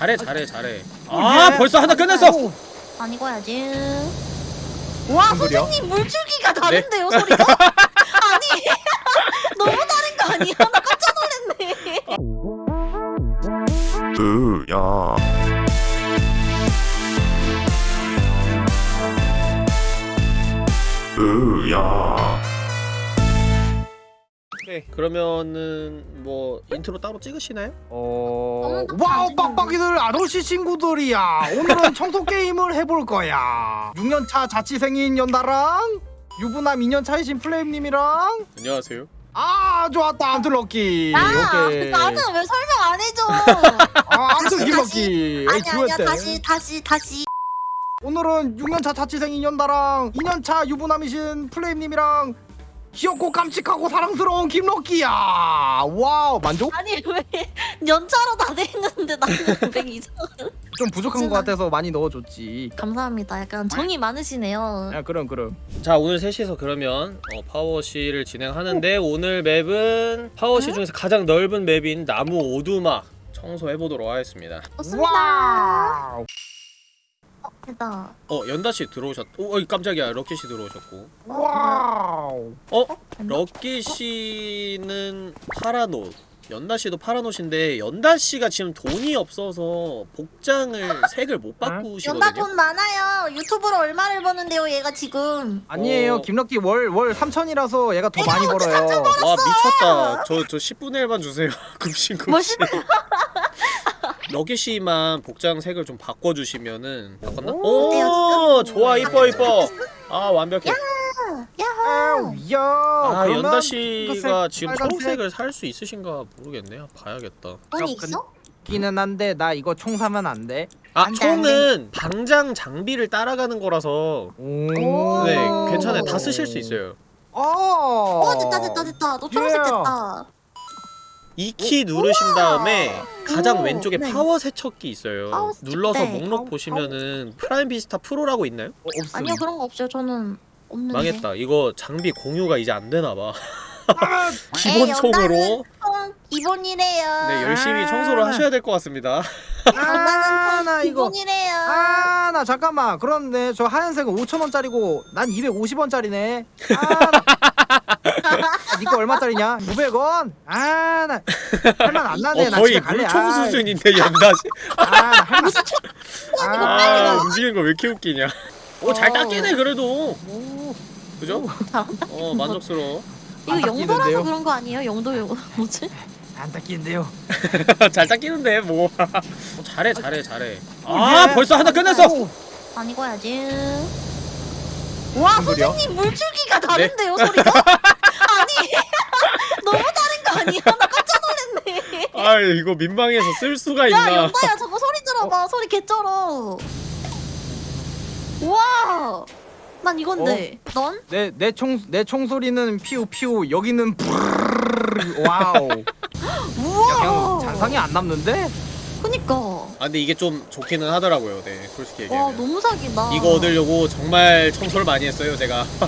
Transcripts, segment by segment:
잘해 잘해 잘해 아 벌써 하나 끝냈어 안 익어야지. 와 소리야? 선생님 물줄기가 다른데요 소리가? 아니 너무 다른 거 아니야? 나 깜짝 놀랐네. 으야 으야 네 그러면은 뭐 인트로 따로 찍으시나요? 어... wow. 빡빡이들 아저씨 친구들이야 오늘은 청소 게임을 해볼 거야 6년차 자취생인 연다랑 유부남 2년 차이신 플레임님이랑 안녕하세요 아 좋았다 암튼 럭키 아 오케이 나는 왜 설명 안 해줘? 아 암튼 럭키 아니 아니야. 다시 다시 다시. 오늘은 6년차 자취생인 연다랑 2년차 유부남이신 플레임님이랑 귀엽고 깜찍하고 사랑스러운 김럭키야 wow 만족? 아니 왜 연차로 다돼 있는데 나는 왜 이상? 좀 부족한 것 같아서 많이 넣어줬지 감사합니다. 약간 정이 많으시네요. 야 그럼 그럼 자 오늘 셋이서 그러면 어, PowerWash를 진행하는데 오 늘 map은 PowerWash 중에서 가장 넓은 map인 나무 오두막 청소해보도록 하겠습니다 좋습니다. 됐다. 어 연다씨 들어오셨.. 오 어이 깜짝이야 럭키씨 들어오셨고 wow 어? 됐나? 럭키씨는 파란 옷 연다씨도 파란 옷인데 연다씨가 지금 돈이 없어서 복장을 색을 못 연다 바꾸시거든요 돈 많아요. 유튜브로 얼마를 버는데요, 얘가 지금. 아니에요 어. 김럭키 월 월 3천이라서 얘가 더 많이 벌어요 와 미쳤다 저 저 10분의 1만 주세요 급신 급신 뭐 싶어? 럭키씨만 복장 색을 좀 바꿔주시면은 바꿨나? 오, 오 좋아 이뻐 이뻐 아 완벽해 야호. 아 연다 씨가 핑크색, 지금. 초록색을 살 수 있으신가 모르겠네 봐야겠다 돈이 근- 있어? 끼는 한데 나 이거 총 사면 안 돼? 아안 돼, 안 총은 방장 장비를 따라가는 거라서 오. 네 괜찮아요 다 쓰실 수 있어요 어. 어 됐다 됐다 됐다. 너 초록색 예. 됐다. 이 키 누르신 다음에 가장 오, 왼쪽에 네. 파워 세척기 있어요 파워 세척, 눌러서 네. 목록 파워, 보시면은 Prime Vista Pro라고 있나요? 어. 아니요 그런 거 없어요. 저는 없는데. 망했다 이거 장비 공유가 이제 안 되나봐 아, 기본 총으로 총 기본이래요. 네 열심히 청소를 하셔야 될 것 같습니다 아, 나 이거 기본이래요. 아, 나 잠깐만. 그런데 저 하얀색은 5,000원짜리고 난 250원짜리네. 아, 나... 니거 얼마짜리냐? 900원? 아, 나 할만 안 나네. 어 나 거의. 물총 아이. 수준인데 연다시 아, 나 할만. 아 움직이는 거 왜 이렇게 웃기냐 오잘 어. 닦이네 그래도 오, 그죠? 어 만족스러워 이거 안 영도라서? 그런 거 아니에요? 영도 영 뭐지? 안 닦이는데요. 잘 닦이는데 뭐 어, 잘해 잘해 잘해 아 예. 벌써 하나 끝냈어 안 익어야지. 와? 선생님 물줄기가 다른데요 소리가? 아니 너무 다른 거 아니야? 나 깜짝 놀랐네. 아 이거 민망해서 쓸 수가 야 있나 연다야 저거 소리 들어봐 소리 개쩔어. 와. 난 이건데. 넌? 내 내 총 내 총소리는 피우 피우 여기는 브르르르. wow. 우와. 그냥 잔상이 안 남는데? 그니까. 아 근데 이게 좀 좋기는 하더라고요 네 솔직히 와 얘기하면 너무 사기다. 이거 얻으려고 정말 청소를 많이 했어요 제가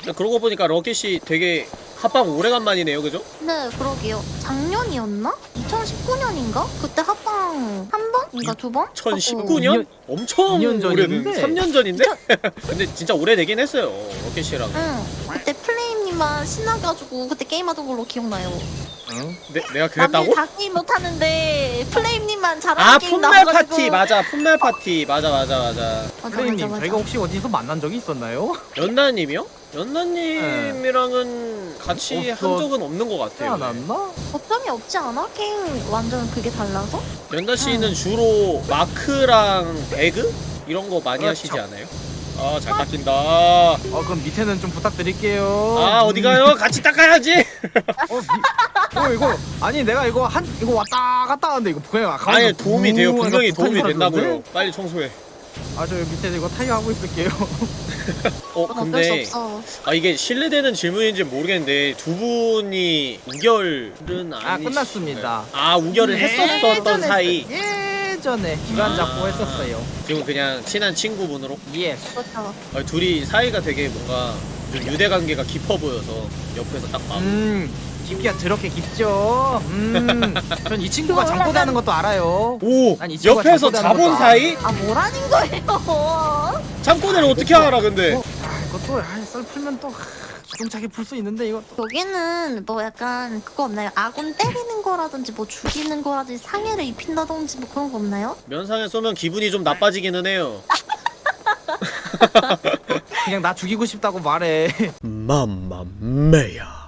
아니. 그러고 보니까 럭키씨 되게 합방 오래간만이네요 그죠? 네 그러게요. 작년이었나? 2019년인가? 그때 합방 한 번인가 두 번? 2019년? 엄청 2년 오래된 전인데? 3년 전인데? 근데 진짜 오래되긴 했어요 럭키씨랑 응. 그때 플레임님만 신나가지고 그때 게임하던 걸로 기억나요. 응? 내, 내가 남들 그랬다고? 다 게임 못하는데 플레임님만 잘하는 아 게임 Pummel 나와가지고. 파티 맞아 Pummel Party 맞아 맞아 맞아 맞아 플레임님 맞아 맞아. 저희가 혹시 어디서 만난 적이 있었나요? 연나님이요? 연나님이랑은 같이 네. 없어. 한 적은 없는 것 같아요 네. 태어났나? 어점이 없지 않아? 게임 완전 그게 달라서? 연다 씨는 주로 마크랑 배그 이런 거 많이 그렇죠. 하시지 않아요? 아 잘 닦인다. 어 그럼 밑에는 좀 부탁드릴게요. 아 어디 가요? 같이 닦아야지. 어, 미, 어 이거 아니 내가 이거 한 이거 왔다 갔다 하는데 이거 그냥 아까 아니 도움이 돼요. 우 분명히 도움이 된다고요. 빨리 청소해. 아 저 밑에 이거 타이어 하고 있을게요. 어 그건 어쩔 수 근데 없어. 아 이게 신뢰되는 질문인지 모르겠는데 두 분이 우결은 아 아니 끝났습니다. 아 우결을 했었었던 예전에 사이. 예전에 기간 아. 잡고 했었어요. 지금 그냥 친한 친구분으로 yes. 그렇죠. 아, 둘이 사이가 되게 뭔가 좀 유대 관계가 깊어 보여서 옆에서 딱 봐. 음 깊기가 더럽게 깊죠. 음, 전 이 친구가 잠꼬대하는 것도 알아요. 오 아니, 이 친구가 옆에서 자본 것도 사이 아 뭐라는 거예요? 잠꼬대를 어떻게 알아 근데 아, 이것도 아, 썰 풀면 또 아, 기동차게 풀 수 있는데 이거 또 여기는 뭐 약간 그거 없나요? 아군 때리는 거라든지 뭐 죽이는 거라든지 상해를 입힌다든지 뭐 그런 거 없나요? 면상에 쏘면 기분이 좀 나빠지기는 해요 그냥 나 죽이고 싶다고 말해. 맘마메야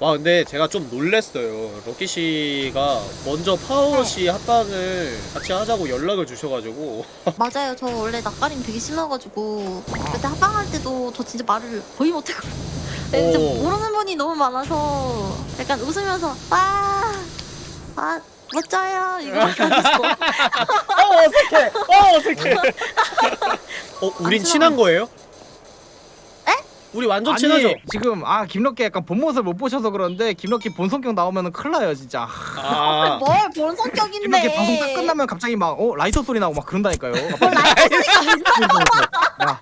와 근데 제가 좀 놀랬어요 럭키 씨가 먼저 파워 씨 합방을 같이 하자고 연락을 주셔가지고 맞아요. 저 원래 낯가림 되게 심해가지고 그때 합방할 때도 저 진짜 말을 거의 못했고 진짜 오. 모르는 분이 너무 많아서 약간 웃으면서 아, 아 멋져요 했어. 어 어색해 어 어색해 어 우린 안 친한 거예요? 에? 우리 완전 아니, 친하죠? 지금 아 김럭키 약간 본 모습 못 보셔서 그런데 김럭키 본 성격 나오면은 큰일 나요 진짜. 아 뭘본 성격인데? 김럭키 방송 딱 끝나면 갑자기 막 어 라이터 소리 나고 막 그런다니까요. 뭘 라이터 소리가 왜 나? 야,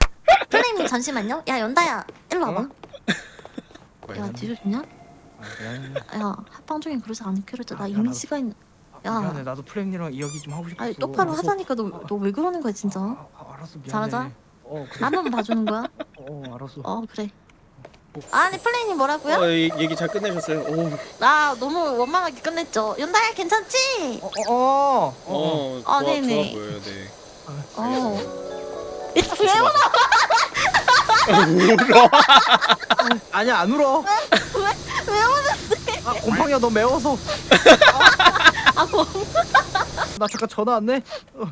플레임님 잠시만요. 야 연다야 일로 와봐. 어? 야 뒤져주냐? 아, 야 합방 중에 그러지 않기로 했잖아. 나 아, 이미지가 있는. 야. 미안해 나도 플레임이랑 이야기 좀 하고 싶었어. 아니 똑바로. 하자니까 너 너 왜 그러는 거야 진짜? 아, 아, 알았어 미안해. 잘하자. 어 그래. 나만 봐주는 거야? 어 알았어. 어 그래. 아니 플레이님 뭐라고요? 어, 이- 얘기 잘 끝내셨어요? 오, 나 너무 원만하게 끝냈죠. 연다야 괜찮지? 어, 어, 어, 어. 어, 아, 좋아, 네네. 좋아 보여요, 네. 어. 야, 왜 울어? 아니야 안 울어. 왜 우는데? 아 곰팡이야 너 매워서. 아 뭐? 나 잠깐 전화 왔네. 어,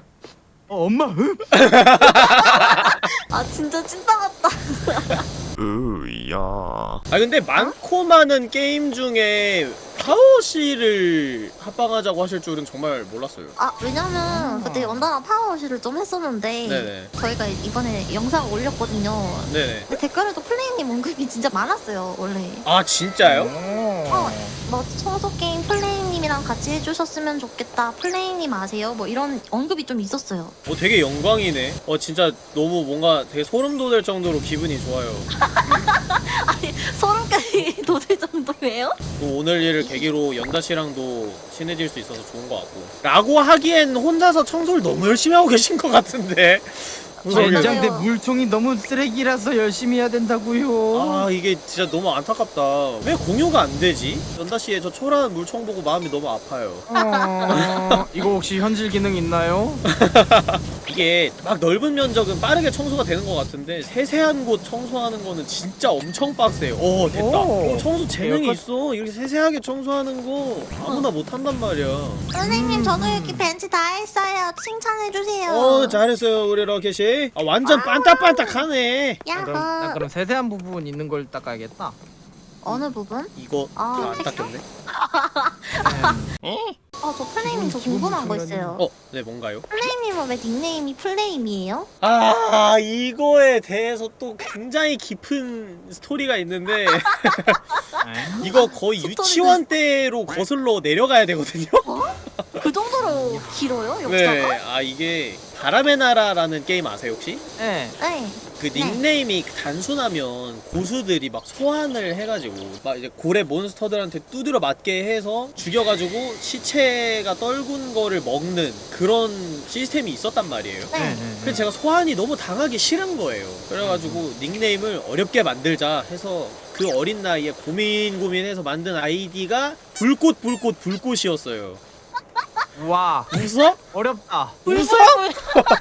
어 엄마. 으? 아 진짜 찐따 같다. 으야. 아 근데 많고 많은 게임 중에 파워 씨를 합방하자고 하실 줄은 정말 몰랐어요. 아 왜냐면 그때 연다랑 파워워시를 좀 했었는데 네네. 저희가 이번에 영상 올렸거든요. 네네. 근데 댓글에도 플레이님 언급이 진짜 많았어요 원래. 아 진짜요? 어. 뭐 청소 게임 플레이님이랑 같이 해주셨으면 좋겠다. 플레이님 아세요? 뭐 이런 언급이 좀 있었어요. 어 되게 영광이네. 어 진짜 너무 뭔가 되게 소름 돋을 정도로 기분이 좋아요. 아니 소름까지 돋을 정도예요? 또 오늘 일을 계기로 연다 씨랑도 친해질 수 있어서 좋은 것 같고. 라고 하기엔 혼자서 청소를 너무 열심히 하고 계신 것 같은데. 젠장대 물통이 너무 쓰레기라서 열심히 해야 된다고요. 아 이게 진짜 너무 안타깝다. 왜 공유가 안 되지? 연다 씨의 저 초라한 물총 보고 마음이 너무 아파요. 어, 이거 혹시 현질 기능 있나요? 이게 막 넓은 면적은 빠르게 청소가 되는 것 같은데 세세한 곳 청소하는 거는 진짜 엄청 빡세요. 오 됐다. 오. 어, 청소 재능이 약간- 있어. 이렇게 세세하게 청소하는 거 아무나 못 한단 말이야. 선생님 저도 이렇게 벤치 다 했어요. 칭찬해 주세요. 어 잘했어요 우리 러켓이. 아 완전 반딱반딱하네. 나. 그럼, 나 그럼 세세한 부분 있는 걸 닦아야겠다. 어느 부분? 이거 아, 다 안? 닦였네. 어, 저 플레이님 저 궁금한 거 있어요. 어, 네 뭔가요? 플레이님은 왜 닉네임이 플레임이에요? 아 이거에 대해서 또 굉장히 깊은 스토리가 있는데 이거 거의 유치원 때로 거슬러 내려가야 되거든요. 그 정도로 길어요, 역사가? 네, 아 이게 바람의 나라라는 게임 아세요 혹시? 네. 네. 그 닉네임이 단순하면 고수들이 막 소환을 해가지고 막 이제 고래 몬스터들한테 두드려 맞게 해서 죽여가지고 시체가 떨군 거를 먹는 그런 시스템이 있었단 말이에요. 네. 네. 그래서 제가 소환이 너무 당하기 싫은 거예요. 그래가지고 닉네임을 어렵게 만들자 해서 그 어린 나이에 고민 고민해서 만든 아이디가 불꽃 불꽃 불꽃이었어요. 와 웃어? 어렵다. 웃어?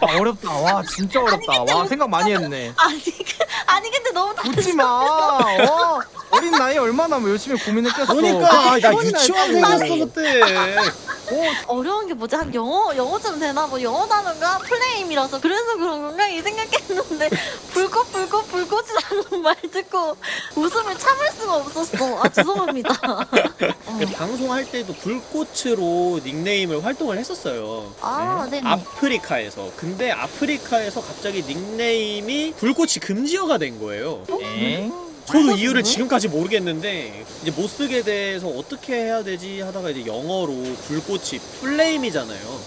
아, 어렵다. 와 진짜 어렵다. 와 생각 많이 했네. 아니, 그- 아니 근데 너무 다 웃지 마. 어? 어린 나이에 얼마나 열심히 고민했겠어. 그러니까 아, 나 그게 유치원생이었어 그때. 어려운 게 뭐지? 한 영어 영어 좀 되나 뭐 영어 단어가 플레임이라서 그래서 그런 건가 이 생각했는데 불꽃 불꽃 불꽃이라는 말 듣고 웃음을 참을 수가 없었어. 아 죄송합니다. 어. 그 방송할 때도 불꽃으로 닉네임을 활동을 했었어요. 아 네네. 아프리카에서. 근데 아프리카에서 갑자기 닉네임이 불꽃이 금지어가 된 거예요. 에? 저도 이유를 왜? 지금까지 모르겠는데 이제 못 쓰게 돼서 어떻게 해야 되지 하다가 이제 영어로 불꽃이 플레임이잖아요.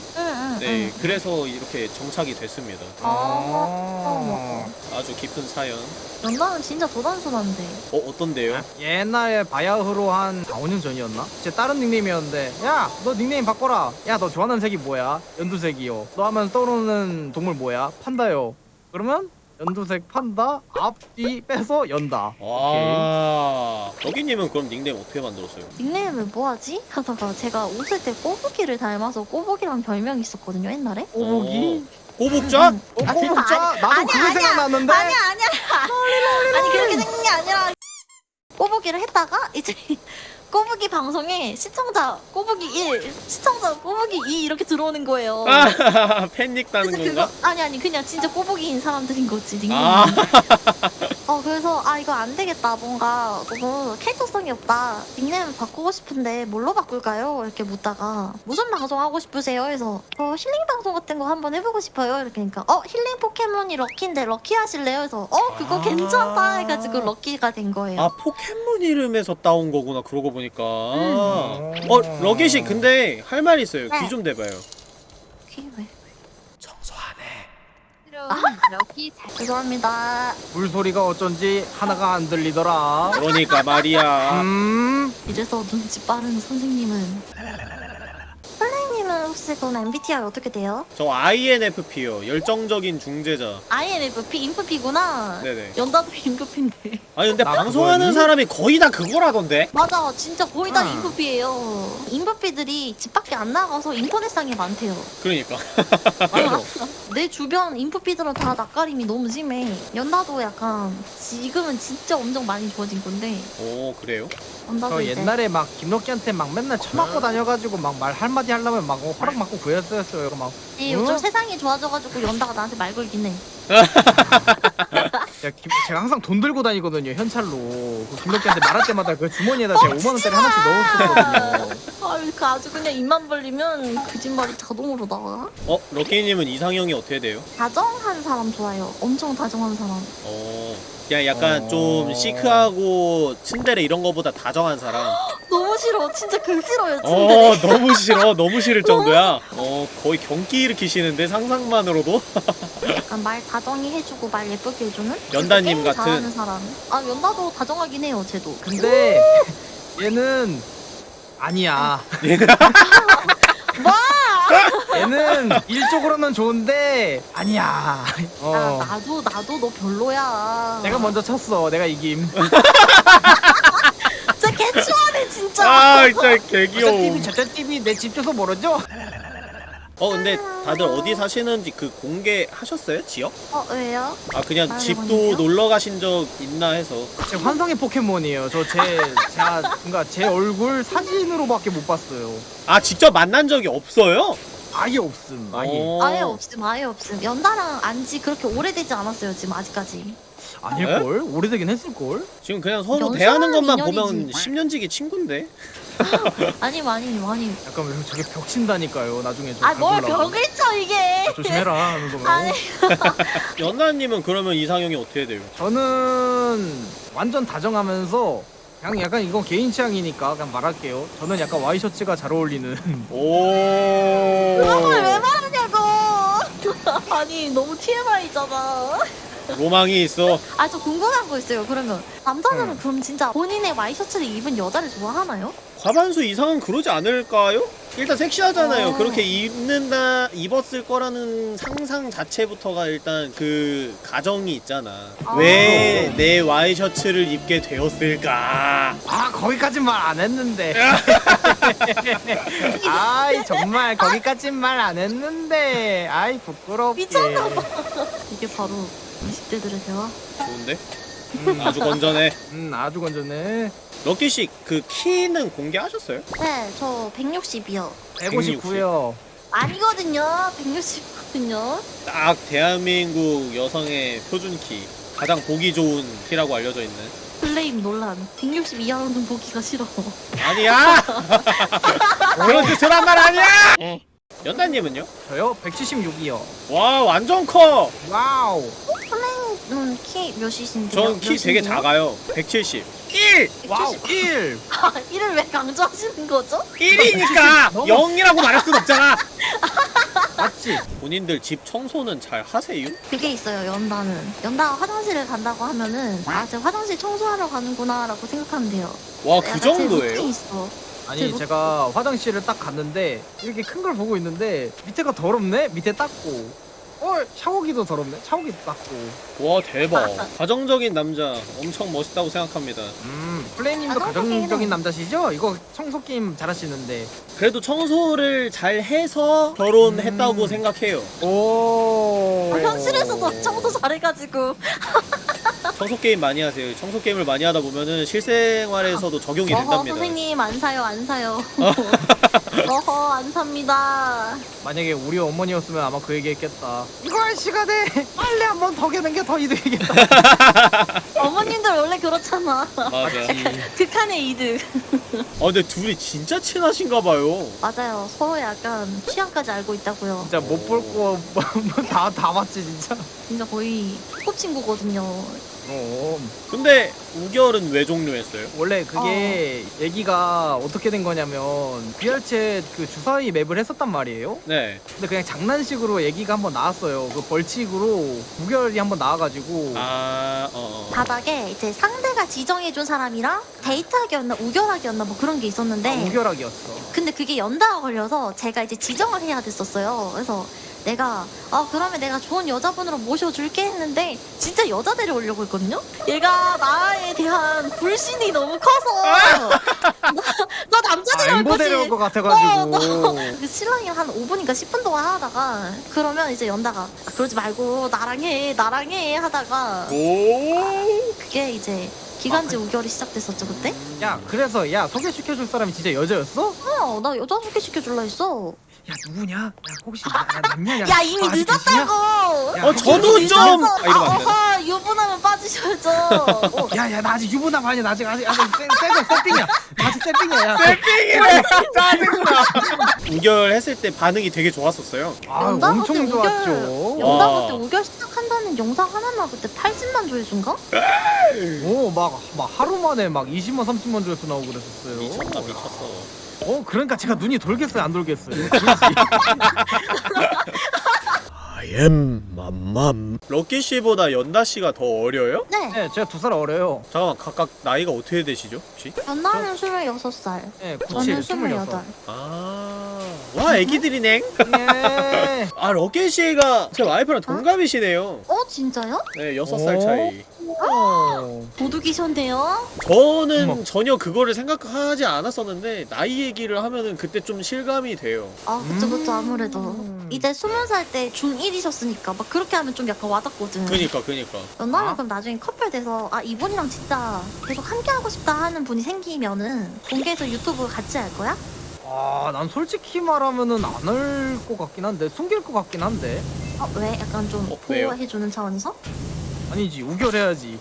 네, 응. 그래서 이렇게 정착이 됐습니다. 아, 아주 깊은 사연. 연나는 진짜 도단소단데. 어, 어떤데요? 옛날에 바야흐로 한 4, 5년 전이었나? 제 다른 닉네임이었는데 야 너 닉네임 바꿔라 야 너 좋아하는 색이 뭐야? 연두색이요 너 하면 떠오르는 동물 뭐야? 판다요 그러면 연두색 판다 앞뒤 빼서 연다 와. 여기님은 그럼 닉네임 어떻게 만들었어요? 닉네임을 뭐하지? 하다가 제가 웃을 때 꼬부기를 닮아서 꼬부기란 별명이 있었거든요 옛날에. 꼬부기? 꼬북자? 응. 어, 아, 꼬북자? 아니- 나도 아니야, 그게 아니야. 생각났는데 아니야 아니야. 아니 그렇게 생긴 게 아니라 꼬부기를 했다가 이제 꼬부기 방송에 시청자 꼬부기 1, 시청자 꼬부기 2 이렇게 들어오는 거예요. 아, 팬닉 따는 건가? 그거 아니 아니 그냥 진짜 꼬부기인 사람들인 거지 닉네임. 아. 어 그래서 아 이거 안 되겠다 뭔가 너무 캐릭터성이 없다 닉네임을 바꾸고 싶은데 뭘로 바꿀까요? 이렇게 묻다가 무슨 방송 하고 싶으세요? 해서 어 힐링 방송 같은 거 한번 해보고 싶어요 이렇게 하니까 어 힐링 포켓몬이 럭키인데 럭키 하실래요? 해서 어 그거 아. 괜찮다 해가지고 럭키가 된 거예요. 아, 포켓몬 이름에서 따온 거구나. 그러고 보니까. 음. 어, 러겟이 근데 할말 있어요. 네. 귀좀 대봐요. 키 왜? 잘 죄송합니다. 물소리가 어쩐지 하나가 안 들리더라 그러니까 말이야. 음 이래서 눈치 빠른 선생님은 혹시 그럼 MBTI 어떻게 돼요? 저 INFP요. 열정적인 중재자. INFP 인프피구나. 네네. 연다도 인프피인데. 아니 근데 나 방송하는? 사람이 거의 다 그거라던데. 맞아, 진짜 거의 다 응. 인프피예요. 인프피들이 집 밖에 안 나가서 인터넷상에 많대요. 그러니까. 맞아 내 주변 인프피들은 다 낯가림이 너무 심해. 연다도 약간 지금은 진짜 엄청 많이 좋아진 건데 오 그래요? 연다도 저 이제 옛날에 막 김덕기한테 막 맨날 쳐맞고 다녀가지고 막 말 한마디 하려면 막 허락 맞고 구했었어요 막이 요즘 응? 세상이 좋아져가지고 연다가 나한테 말 걸긴 해. 제가, 김- 제가 항상 돈 들고 다니거든요 현찰로 그 김덕기한테 말할 때마다 그 주머니에다 제가 5만 원짜리 하나씩 넣었었거든요 아, 그 아주 그냥 입만 벌리면 거짓말이 자동으로 나와. 어 럭키님은 이상형이 어떻게 돼요? 다정한 사람 좋아요. 엄청 다정한 사람. 어 그냥 약간 어. 좀 시크하고 츤데레 이런 거보다 다정한 사람. 너무 싫어. 진짜 그 싫어요. 어 진짜. 너무 싫어. 너무 싫을 정도야. 어 거의 경기 일으키시는데 상상만으로도. 약간 말 다정히 해주고 말 예쁘게 해주는 연다님 같은. 잘하는 사람. 아 연다도 다정하긴 해요. 쟤도. 근데 얘는 아니야 뭐? 얘는 일적으로는 좋은데 아니야 아, 어 나도 나도 너 별로야. 내가 먼저 쳤어 내가 이김 진짜 개추하네 진짜. 아 진짜 저쪽 개귀여워. TV 저쪽 TV 내 집 주소 모르죠? 어 근데 다들 어디 사시는지 그 공개하셨어요? 지역? 어 왜요? 아 그냥 아, 집도 그런데요? 놀러 가신 적 있나 해서. 제 환상의 포켓몬이에요 저 제 제가 그러니까 제 얼굴 사진으로밖에 못 봤어요 아 직접 만난 적이 없어요? 아예 없음 아예 어. 아예 없음 아예 없음. 연다랑 안지 그렇게 오래되지 않았어요 지금 아직까지. 아닐 걸? 오래되긴 했을 걸? 지금 그냥 서로 대하는 것만. 보면 10년지기 친구인데. 아니 많이 많이. 약간 왜 저게 벽 친다니까요 나중에 좀 아뭘. 벽을 쳐 이게. 조심해라 하는 거면 아니. 연나님은 그러면 이상형이 어떻게 돼요? 저는 완전 다정하면서 그냥 약간 이건 개인 취향이니까 그냥 말할게요 저는 약간 와이셔츠가 잘 어울리는 오. 그걸 왜 말하냐고. 아니 너무 TMI잖아. 로망이 있어. 아 저 궁금한 거 있어요. 그러면 남자들은 응. 그럼 진짜 본인의 와이셔츠를 입은 여자를 좋아하나요? 과반수 이상은 그러지 않을까요? 일단 섹시하잖아요. 어. 그렇게 입는다 입었을 거라는 상상 자체부터가 일단 그 가정이 있잖아. 아. 왜내 와이셔츠를 입게 되었을까? 아 거기까진 말 안 했는데 아이 정말 거기까진 말 안 했는데 아이 부끄럽게 미쳤나봐. 이게 바로 20대들의 대화. 좋은데? 음, 아주 건전해. 음 아주 건전해 럭키 씨 그 키는 공개하셨어요? 네, 저 160이요. 159요 아니거든요. 160거든요. 딱 대한민국 여성의 표준 키. 가장 보기 좋은 키라고 알려져 있는. 플레임 논란. 160 이하로는 보기가 싫어. 아니야! 그런 짓을 한말 아니야! 연다님은요? 저요? 176이요 와 완전 커! wow 플레임은 키 몇이신데요? 전 키 되게 작아요 170 1! wow 1 아, 이를 왜 강조하시는 거죠? 1이니까 0이라고 말할 순 없잖아 아 맞지? 본인들 집 청소는 잘 하세요? 그게 있어요 연다는 연다가 화장실을 간다고 하면은 아 제가 화장실 청소하러 가는구나 라고 생각하면 돼요 와 그 정도예요? 있어 아니 제가 화장실을 딱 갔는데 이렇게 큰 걸 보고 있는데 밑에가 더럽네? 밑에 닦고 어 샤워기도 더럽네? 샤워기도 닦고 와 대박 가정적인 남자 엄청 멋있다고 생각합니다 음 플레이님도. 가정적인 남자시죠? 이거 청소 게임 잘하시는데 그래도 청소를 잘 해서 결혼했다고 음. 생각해요 오 아, 현실에서도 청소 잘해가지고 청소 게임 많이 하세요. 청소 게임을 많이 하다 보면은 실생활에서도 적용이 어허 된답니다. 선생님 안 사요 안 사요. 어허 안 삽니다. 만약에 우리 어머니였으면 아마 그 얘기했겠다. 이거 할 시간에 빨래 한 번 더 개는 게 더 이득이겠다. 어머님들 원래 그렇잖아. 맞아 극한의 이득. 아 근데 둘이 진짜 친하신가 봐요. 맞아요. 서로 약간 취향까지 알고 있다고요. 진짜 못 볼 거 다다 다 맞지 진짜. 진짜 거의 소꿉친구거든요 어 근데 우결은 왜 종료했어요? 원래 그게 얘기가 어떻게 된 거냐면 BR챗 그 주사위 맵을 했었단 말이에요. 네. 근데 그냥 장난식으로 얘기가 한번 나왔어요. 그 벌칙으로 무결이 한번 나와가지고. 아... 어, 어. 바닥에 이제 상대가 지정해준 사람이랑 데이트하기였나 우결하기였나 뭐 그런 게 있었는데 아, 무결하기였어. 근데 그게 연다가 걸려서 제가 이제 지정을 해야 됐었어요. 그래서 내가 아 그러면 내가 좋은 여자분으로 모셔줄게 했는데 진짜 여자 데려오려고 했거든요. 얘가 나에 대한 불신이 너무 커서 나, 나 남자 아 데려올 거지. 데려올 것 같아가지고 그 신랑이 한 5분인가 10분 동안 하다가 그러면 이제 연다가 아, 그러지 말고 나랑 해 나랑 해 하다가 오 그게 이제 기간제 우결이 시작됐었죠 그때? 야 그래서 야 소개시켜줄 사람이 진짜 여자였어? 어나 여자 소개시켜줄라 했어. 야 누구냐? 야 혹시 야, 남녀냐? 야 이미 아? 늦었다고. 야, 어, 저도 좀-? 아, 이러면 안 되나? 어허, 유부남은 빠지셔야죠. 어, 야야 나 아직 유부남 아니야 나 아직 아직 아직 쎄쎄 쎄빙이야 나 아직 쎄빙이야 야 땡이래 짜증나 우결했을 때 반응이 되게 좋았었어요 아 연다 엄청 그때 좋았죠 우결, 연다 와. 그때 우결 시작한다는 영상 하나만 그때 80만 조회수인가? 오막 막 하루 만에 막 20만 30만 조회수 나오고 그랬었어요 미쳤다 미쳤어 어 그러니까 제가 눈이 돌겠어요? 안 돌겠어요? I am 맘맘 럭키 씨보다 연다 씨가 더 어려요? 네. 네 제가 두 살 어려요 잠깐만 각각 나이가 어떻게 되시죠 혹시? 연다는 26살. 네 저는 97, 28. 아와 애기들이네 예. 아 럭키 씨가 제 와이프랑 동갑이시네요 어 진짜요? 네 6살 오. 차이 어. 도둑이셨네요. 저는 어머. 전혀 그거를 생각하지 않았었는데 나이 얘기를 하면은 그때 좀 실감이 돼요 아 그쵸 그쵸 아무래도. 음. 이제 20살 때 중1이셨으니까 막 그렇게 하면 좀 약간 와닿거든. 그니까 그니까 연다는 아. 그럼 나중에 커플 돼서 아 이분이랑 진짜 계속 함께 하고 싶다 하는 분이 생기면은 공개해서 유튜브 같이 할 거야? 아, 난 솔직히 말하면은 안 할 것 같긴 한데 숨길 것 같긴 한데 어 왜? 약간 좀 어, 왜요? 보호해주는 차원에서? 아니지 우결해야지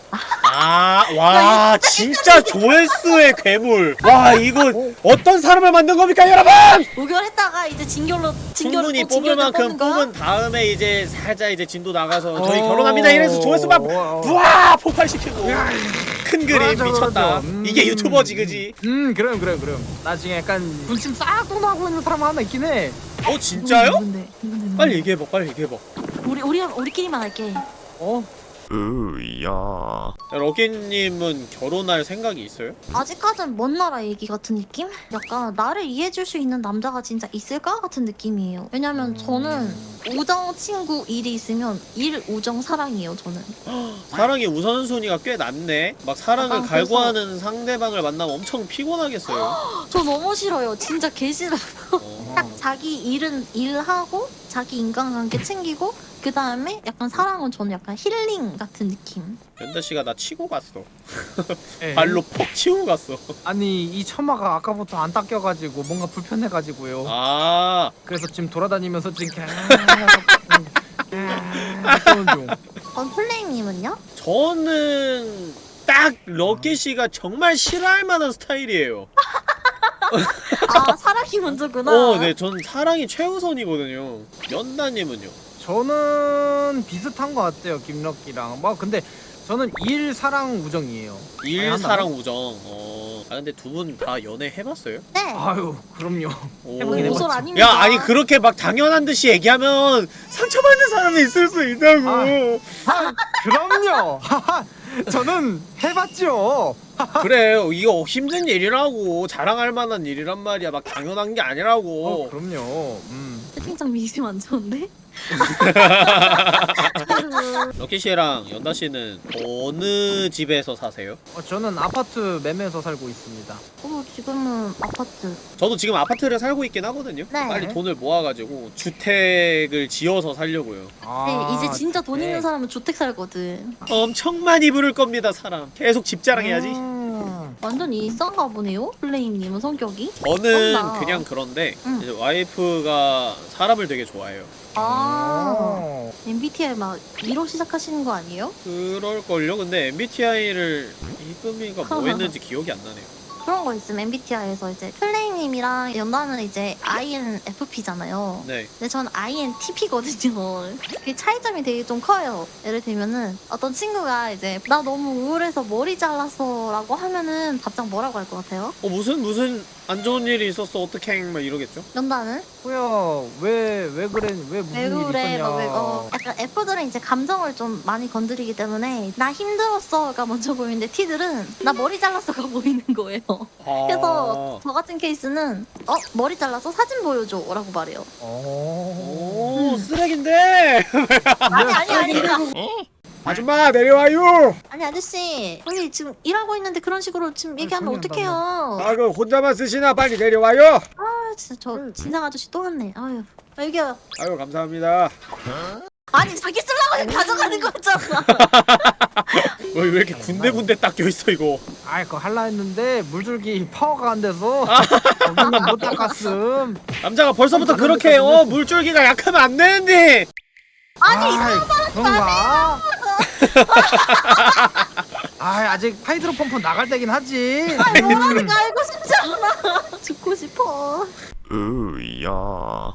아, 와, 진짜 조회수의 괴물. 와, 이거 어떤 사람을 만든 겁니까, 여러분? 우결했다가 이제 진결로 진결로 충분히 또 뽑을 만큼? 뽑은 다음에 이제 살짝 이제 진도 나가서 저희 어. 결혼합니다 이래서 조회수 막 어. 부와 폭발시키고 큰 그림 맞아, 미쳤다. 맞아. 음. 이게 유튜버지, 그지? 음 그럼 그럼 그럼 나중에 약간 군침 싹 도 나고 있는 사람 하나 있긴 해 어, 진짜요? 누군데? 누군데? 빨리 얘기해봐, 빨리 얘기해봐. 우리 우리 우리끼리만 할게. 어? 으야 럭키님은 결혼할 생각이 있어요? 아직까진 먼 나라 얘기 같은 느낌? 약간 나를 이해해줄 수 있는 남자가 진짜 있을까 같은 느낌이에요. 왜냐면 저는 우정 친구 일이 있으면 일 우정 사랑이에요. 저는. 사랑의 우선순위가 꽤 낮네. 막 사랑을 갈구하는 상대방을 만나면 엄청 피곤하겠어요. 저 너무 싫어요. 진짜 개 싫어. 어. 딱 자기 일은 일하고 자기 인간관계 챙기고 그 다음에 약간 사랑은 저는 약간 힐링 같은 느낌. 연다 씨가 나 치고 갔어. 에. 발로 퍽 치고 갔어. 아니 이 처마가 아까부터 안 닦여가지고 뭔가 불편해가지고요 아, 그래서 지금 돌아다니면서 지금 계속 중 그럼 플레이님은요? 저는 딱 럭키 씨가 정말 싫어할 만한 스타일이에요. 아 사랑이 먼저구나. 어, 네, 전 사랑이 최우선이거든요. 연다님은요? 저는 비슷한 것 같아요 김럭기랑 뭐 근데 저는 일 사랑 우정이에요 일, 아니, 사랑, 우정. 어. 아 근데 두 분 다 연애 해봤어요? 네. 아유 그럼요 오. 해보긴 고소 해봤죠. 아닙니까? 야 아니 그렇게 막 당연한 듯이 얘기하면 상처받는 사람이 있을 수 있다고 아. 아 그럼요 저는 해봤죠 그래 이거 힘든 일이라고 자랑할 만한 일이란 말이야 막 당연한 게어 아니라고 그럼요 음. 채팅창 미심 안 좋은데? 럭키 씨랑 연다 씨는 어느 집에서 사세요? 어, 저는 아파트 매매에서 살고 있습니다 어, 지금은 아파트. 저도 지금 아파트를 살고 있긴 하거든요 네. 빨리 돈을 모아가지고 주택을 지어서 살려고요 아, 네, 이제 진짜 돈 있는 네. 사람은 주택 살거든. 엄청 많이 부를 겁니다 사람 계속 집 자랑해야지 음. 완전 일상가 보네요? 플레임님은 성격이? 저는 그렇나. 그냥 그런데 응. 이제 와이프가 사람을 되게 좋아해요 아, 어. MBTI 막 위로 시작하시는 거 아니에요? 그럴걸요? 근데 MBTI를 이금이가 뭐 했는지 기억이 안 나네요 그런 거 있음 MBTI에서 이제 플레임님이랑 연다는 이제 INFP잖아요. 네 근데 전 INTP거든요. 그 차이점이 되게 좀 커요. 예를 들면은 어떤 친구가 이제 나 너무 우울해서 머리 잘랐어라고 하면은 답장 뭐라고 할 것 같아요? 어 무슨 무슨 안 좋은 일이 있었어 어떡해 막 이러겠죠? 연다는? 뭐야 왜 왜 그래? 왜 무슨 왜일 그래? 있었냐? 막 왜, 어, 약간 F들은 이제 감정을 좀 많이 건드리기 때문에 나 힘들었어가 먼저 보이는데 T들은 나 머리 잘랐어가 보이는 거예요. 아... 그래서 저 같은 케이스는 어 머리 잘라서 사진 보여줘라고 말해요. 어... 오 쓰레기인데! 아니 아니 아니. 아줌마 내려와요! 아니 아저씨 여기 지금 일하고 있는데 그런 식으로 지금 얘기하면 어떡해요? 아그 혼자만 쓰시나? 빨리 내려와요! 아 진짜 저 진상 아저씨 또 왔네. 아유. 아, 여기요. 아유 감사합니다 아니 자기 쓰려고 가져가는 거잖아. 왜, 왜 이렇게 군데군데 딱 껴있어 이거 아이 그거 할라 했는데 물줄기 파워가 안 돼서 못 닦았음 남자가 벌써부터 그렇게 어 물줄기가 약하면 안 되는데 아니 이상한? 아 아직 hydro pump 나갈 때긴 하지 아 뭐라는 거 알고 싶지 않아. 죽고 싶어. 으야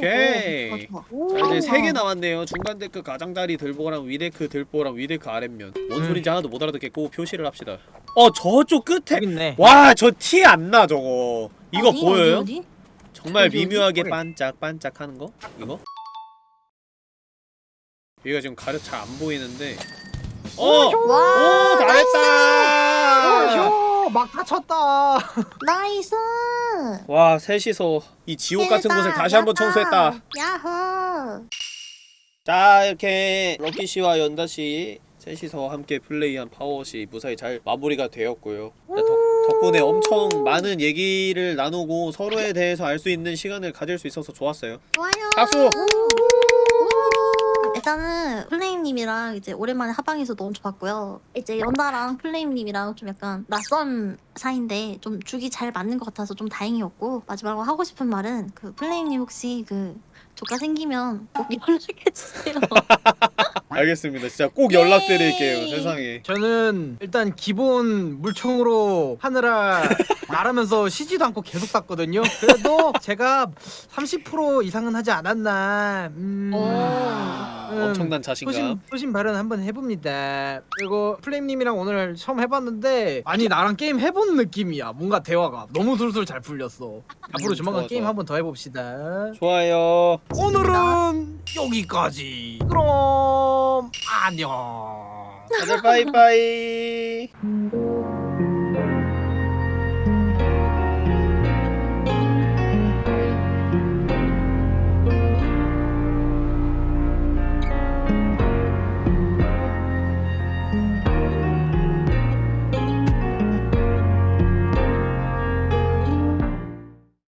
오케이 어, 자 이제 세 개 남았네요 중간 데크 가장자리 들보랑 위데크 들보랑 위데크 아랫면 뭔 음. 소린지 하나도 못 알아듣겠고 표시를 합시다 어 저쪽 끝에 와 저 티 안 나 저거 이거 어디, 보여요? 어디, 어디? 정말 어디? 미묘하게 어디? 반짝반짝 하는 거? 이거? 얘가 지금 가려 잘 안 보이는데 어! 와오 잘했다! 어휴 막 다쳤다 nice. 와 셋이서 이 지옥 같은 곳을 다시 한번 청소했다 야호. 자 이렇게 럭키 씨와 연다 씨 셋이서 함께 플레이한 파워워시 무사히 잘 마무리가 되었고요. 자, 덕, 덕분에 엄청 많은 얘기를 나누고 서로에 대해서 알 수 있는 시간을 가질 수 있어서 좋았어요. 좋아요. 박수! 일단은 플레임님이랑 이제 오랜만에 합방해서 너무 좋았고요. 이제 연다랑 플레임님이랑 좀 약간 낯선 사이인데 좀 죽이 잘 맞는 것 같아서 좀 다행이었고 마지막으로 하고 싶은 말은 그 플레임님 혹시 그 조카 생기면 꼭 연락해주세요. 알겠습니다. 진짜 꼭 예. 연락드릴게요. 세상에. 저는 일단 기본 물총으로 하느라 나르면서 쉬지도 않고 계속 쐈거든요 그래도 제가 30% 이상은 하지 않았나 음... 아, 음, 엄청난 소신, 자신감. 소신 발언 한번 해봅니다. 그리고 플레임님이랑 오늘 처음 해봤는데 아니 나랑 게임 해본 느낌이야. 뭔가 대화가 너무 술술 잘 풀렸어. 앞으로 음, 조만간 좋아, 게임 좋아. 한번 더 해봅시다. 좋아요. 오늘은 여기까지. 그럼 안녕. 다들 빠이빠이.